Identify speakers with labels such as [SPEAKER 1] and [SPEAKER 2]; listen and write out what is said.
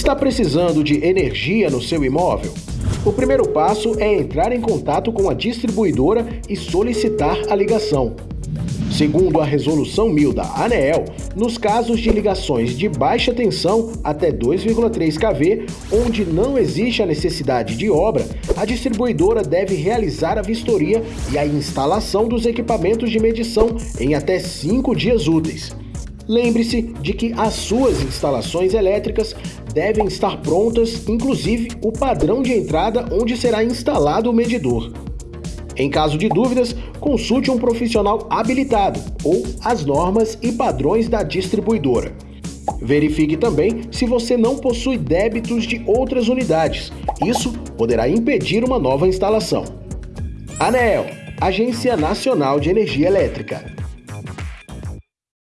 [SPEAKER 1] Está precisando de energia no seu imóvel? O primeiro passo é entrar em contato com a distribuidora e solicitar a ligação. Segundo a Resolução 1000 da ANEEL, nos casos de ligações de baixa tensão até 2,3 kV, onde não existe a necessidade de obra, a distribuidora deve realizar a vistoria e a instalação dos equipamentos de medição em até 5 dias úteis. Lembre-se de que as suas instalações elétricas devem estar prontas, inclusive o padrão de entrada onde será instalado o medidor. Em caso de dúvidas, consulte um profissional habilitado ou as normas e padrões da distribuidora. Verifique também se você não possui débitos de outras unidades. Isso poderá impedir uma nova instalação. ANEEL, Agência Nacional de Energia Elétrica.